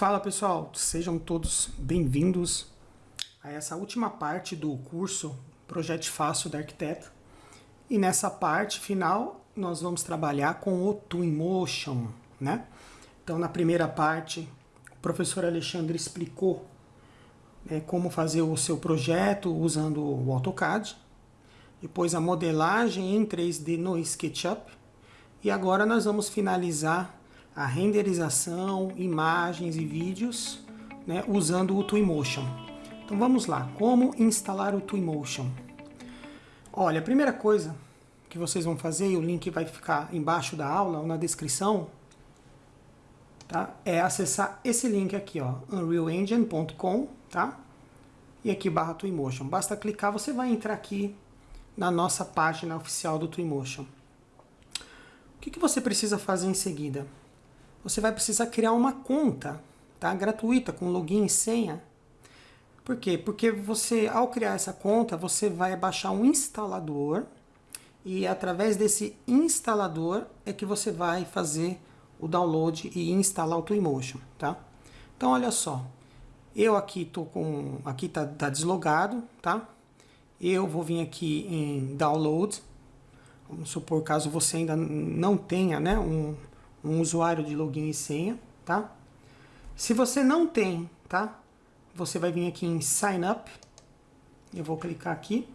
Fala pessoal, sejam todos bem-vindos a essa última parte do curso Projeto Fácil da Arquiteto. E nessa parte final nós vamos trabalhar com o Twinmotion, né? Então na primeira parte o professor Alexandre explicou né, como fazer o seu projeto usando o AutoCAD, depois a modelagem em 3D no SketchUp e agora nós vamos finalizar a renderização, imagens e vídeos né, usando o Twinmotion. Então vamos lá, como instalar o Twinmotion? Olha, a primeira coisa que vocês vão fazer, e o link vai ficar embaixo da aula ou na descrição, tá? é acessar esse link aqui, ó, unrealengine.com, tá? e aqui barra Twinmotion. Basta clicar, você vai entrar aqui na nossa página oficial do Twinmotion. O que, que você precisa fazer em seguida? Você vai precisar criar uma conta tá? gratuita com login e senha. Por quê? Porque você, ao criar essa conta, você vai baixar um instalador e através desse instalador é que você vai fazer o download e instalar o Twinmotion, tá? Então olha só, eu aqui tô com, aqui tá, tá deslogado, tá? Eu vou vir aqui em download, vamos supor caso você ainda não tenha, né, um, um usuário de login e senha, tá? Se você não tem, tá? Você vai vir aqui em Sign Up. Eu vou clicar aqui.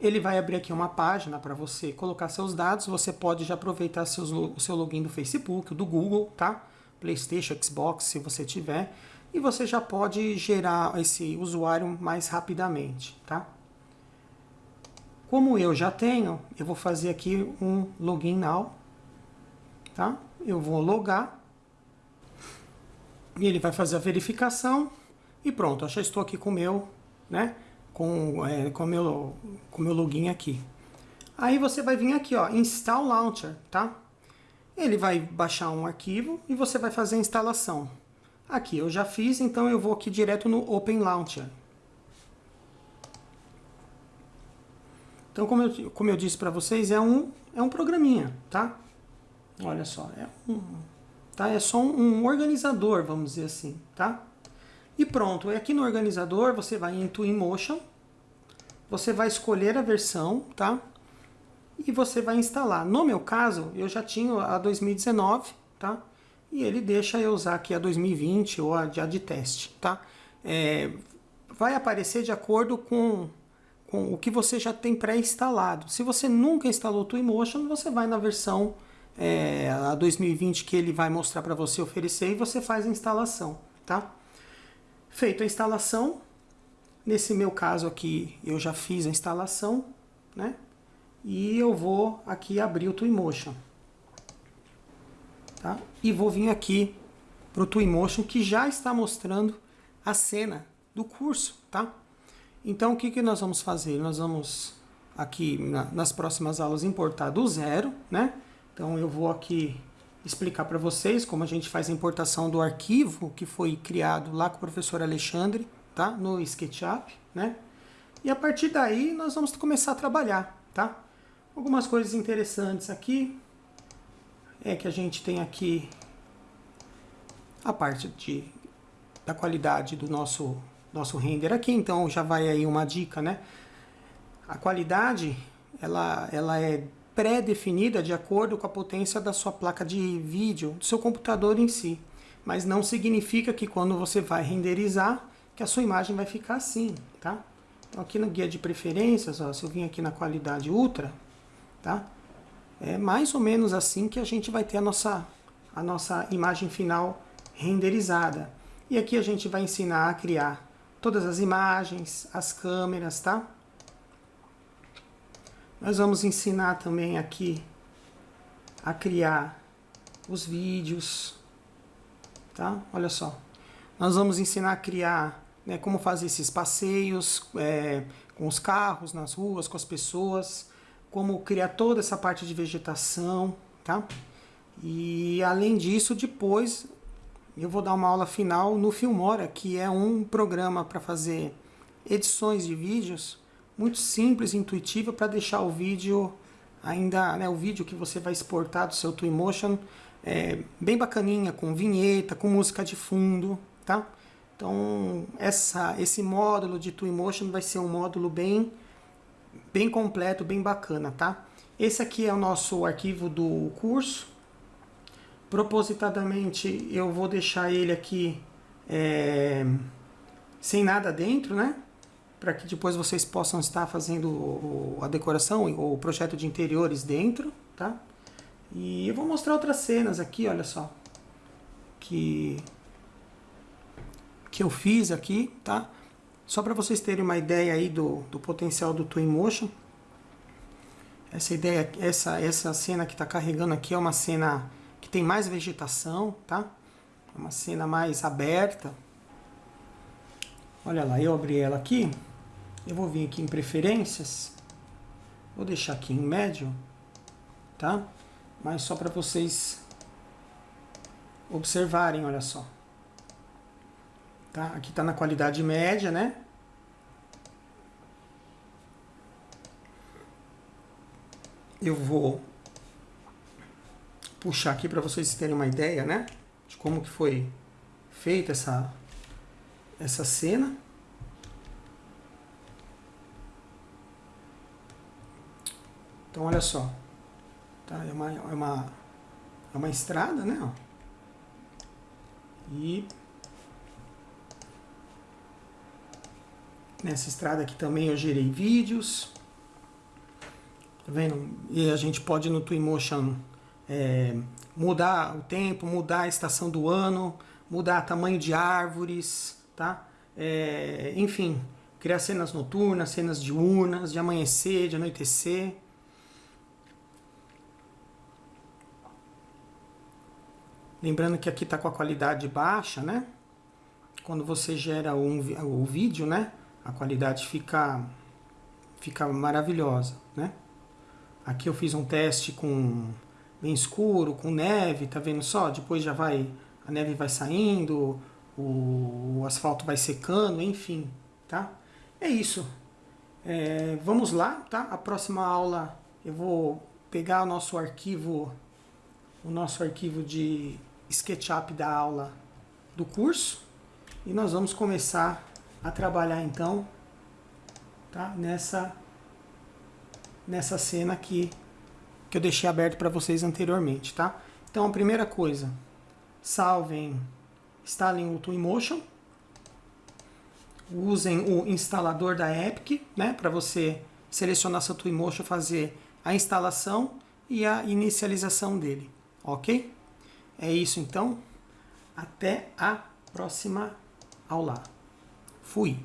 Ele vai abrir aqui uma página para você colocar seus dados. Você pode já aproveitar seus, o seu login do Facebook, do Google, tá? Playstation, Xbox, se você tiver. E você já pode gerar esse usuário mais rapidamente, tá? Como eu já tenho, eu vou fazer aqui um login now tá? Eu vou logar e ele vai fazer a verificação e pronto, eu já estou aqui com o meu, né? Com é, com meu com meu login aqui. Aí você vai vir aqui, ó, Install Launcher, tá? Ele vai baixar um arquivo e você vai fazer a instalação. Aqui eu já fiz, então eu vou aqui direto no Open Launcher. Então, como eu, como eu disse para vocês, é um, é um programinha, tá? Olha só, é, um, tá? é só um, um organizador, vamos dizer assim, tá? E pronto, aqui no organizador você vai em Twinmotion, você vai escolher a versão, tá? E você vai instalar. No meu caso, eu já tinha a 2019, tá? E ele deixa eu usar aqui a 2020 ou a de teste, tá? É, vai aparecer de acordo com, com o que você já tem pré-instalado. Se você nunca instalou o Twinmotion, você vai na versão é, a 2020 que ele vai mostrar para você oferecer e você faz a instalação, tá? Feito a instalação, nesse meu caso aqui eu já fiz a instalação, né? E eu vou aqui abrir o Twinmotion, tá? E vou vir aqui para o Twinmotion que já está mostrando a cena do curso, tá? Então o que, que nós vamos fazer? Nós vamos aqui na, nas próximas aulas importar do zero, né? Então eu vou aqui explicar para vocês como a gente faz a importação do arquivo que foi criado lá com o professor Alexandre, tá? No SketchUp, né? E a partir daí nós vamos começar a trabalhar, tá? Algumas coisas interessantes aqui é que a gente tem aqui a parte de, da qualidade do nosso, nosso render aqui, então já vai aí uma dica, né? A qualidade, ela, ela é pré-definida de acordo com a potência da sua placa de vídeo, do seu computador em si. Mas não significa que quando você vai renderizar, que a sua imagem vai ficar assim, tá? Então aqui no guia de preferências, ó, se eu vim aqui na qualidade ultra, tá? É mais ou menos assim que a gente vai ter a nossa, a nossa imagem final renderizada. E aqui a gente vai ensinar a criar todas as imagens, as câmeras, tá? Nós vamos ensinar também aqui a criar os vídeos, tá? Olha só. Nós vamos ensinar a criar né, como fazer esses passeios é, com os carros nas ruas, com as pessoas, como criar toda essa parte de vegetação, tá? E além disso, depois eu vou dar uma aula final no Filmora, que é um programa para fazer edições de vídeos muito simples, intuitiva para deixar o vídeo ainda, né, o vídeo que você vai exportar do seu Twinmotion é, bem bacaninha, com vinheta, com música de fundo, tá? Então, essa, esse módulo de Twinmotion vai ser um módulo bem, bem completo, bem bacana, tá? Esse aqui é o nosso arquivo do curso. Propositadamente, eu vou deixar ele aqui é, sem nada dentro, né? Para que depois vocês possam estar fazendo a decoração ou o projeto de interiores dentro, tá? E eu vou mostrar outras cenas aqui, olha só. Que que eu fiz aqui, tá? Só para vocês terem uma ideia aí do, do potencial do Twinmotion. Essa ideia, essa, essa cena que está carregando aqui é uma cena que tem mais vegetação, tá? É uma cena mais aberta. Olha lá, eu abri ela aqui. Eu vou vir aqui em preferências. Vou deixar aqui em médio, tá? Mas só para vocês observarem, olha só. Tá? Aqui está na qualidade média, né? Eu vou puxar aqui para vocês terem uma ideia, né? De como que foi feita essa, essa cena. Então, olha só. Tá? É, uma, é, uma, é uma estrada, né? E Nessa estrada aqui também eu gerei vídeos. Tá vendo? E a gente pode no Twinmotion é, mudar o tempo, mudar a estação do ano, mudar tamanho de árvores, tá? É, enfim, criar cenas noturnas, cenas diurnas, de amanhecer, de anoitecer. Lembrando que aqui está com a qualidade baixa, né? Quando você gera um, o vídeo, né? a qualidade fica, fica maravilhosa, né? Aqui eu fiz um teste com bem escuro, com neve, tá vendo só? Depois já vai, a neve vai saindo, o, o asfalto vai secando, enfim, tá? É isso. É, vamos lá, tá? A próxima aula eu vou pegar o nosso arquivo, o nosso arquivo de SketchUp da aula do curso e nós vamos começar a trabalhar então tá? nessa, nessa cena aqui que eu deixei aberto para vocês anteriormente. Tá? Então a primeira coisa, salvem, instalem o Twinmotion, usem o instalador da Epic né? para você selecionar seu Twinmotion, fazer a instalação e a inicialização dele, ok? É isso então, até a próxima aula. Fui.